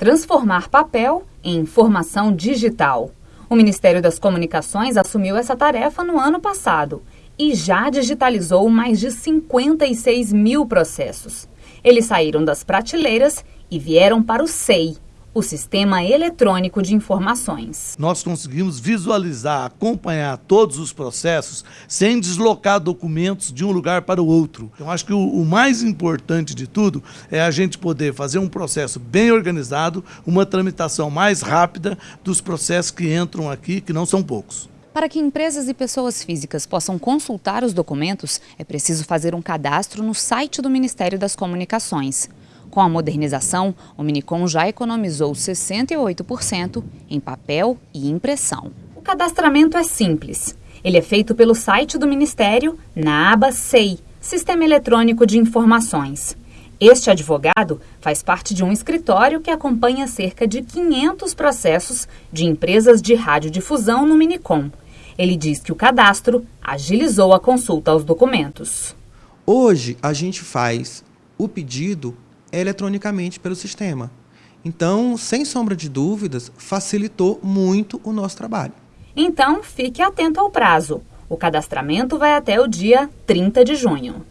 transformar papel em informação digital. O Ministério das Comunicações assumiu essa tarefa no ano passado e já digitalizou mais de 56 mil processos. Eles saíram das prateleiras e vieram para o SEI, o Sistema Eletrônico de Informações. Nós conseguimos visualizar, acompanhar todos os processos sem deslocar documentos de um lugar para o outro. Então, acho que o, o mais importante de tudo é a gente poder fazer um processo bem organizado, uma tramitação mais rápida dos processos que entram aqui, que não são poucos. Para que empresas e pessoas físicas possam consultar os documentos, é preciso fazer um cadastro no site do Ministério das Comunicações. Com a modernização, o Minicom já economizou 68% em papel e impressão. O cadastramento é simples. Ele é feito pelo site do Ministério na aba SEI, Sistema Eletrônico de Informações. Este advogado faz parte de um escritório que acompanha cerca de 500 processos de empresas de radiodifusão no Minicom. Ele diz que o cadastro agilizou a consulta aos documentos. Hoje, a gente faz o pedido eletronicamente pelo sistema. Então, sem sombra de dúvidas, facilitou muito o nosso trabalho. Então, fique atento ao prazo. O cadastramento vai até o dia 30 de junho.